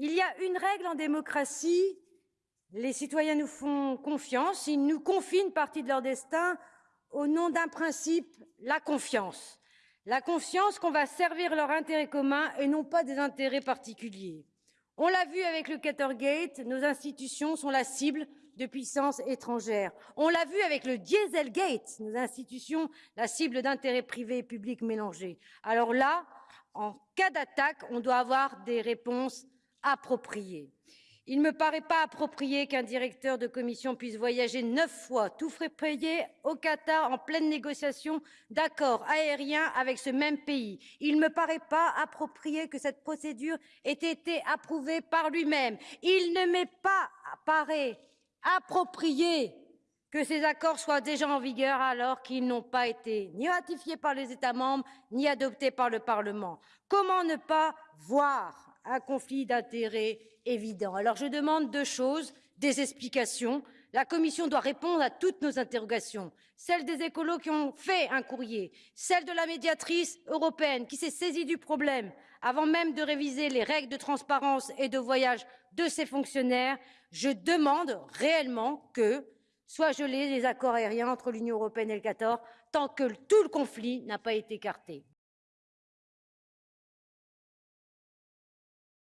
Il y a une règle en démocratie, les citoyens nous font confiance, ils nous confient une partie de leur destin au nom d'un principe, la confiance. La confiance qu'on va servir leur intérêt commun et non pas des intérêts particuliers. On l'a vu avec le Qatargate, nos institutions sont la cible de puissances étrangères. On l'a vu avec le Dieselgate, nos institutions la cible d'intérêts privés et publics mélangés. Alors là, en cas d'attaque, on doit avoir des réponses appropriées. Il ne me paraît pas approprié qu'un directeur de commission puisse voyager neuf fois, tout frais payé, au Qatar en pleine négociation d'accords aériens avec ce même pays. Il ne me paraît pas approprié que cette procédure ait été approuvée par lui-même. Il ne m'est pas approprié que ces accords soient déjà en vigueur alors qu'ils n'ont pas été ni ratifiés par les États membres ni adoptés par le Parlement. Comment ne pas voir un conflit d'intérêts évident. Alors je demande deux choses, des explications. La Commission doit répondre à toutes nos interrogations, celles des écolos qui ont fait un courrier, celle de la médiatrice européenne qui s'est saisie du problème avant même de réviser les règles de transparence et de voyage de ses fonctionnaires. Je demande réellement que soient gelés les accords aériens entre l'Union européenne et le Qatar tant que tout le conflit n'a pas été écarté.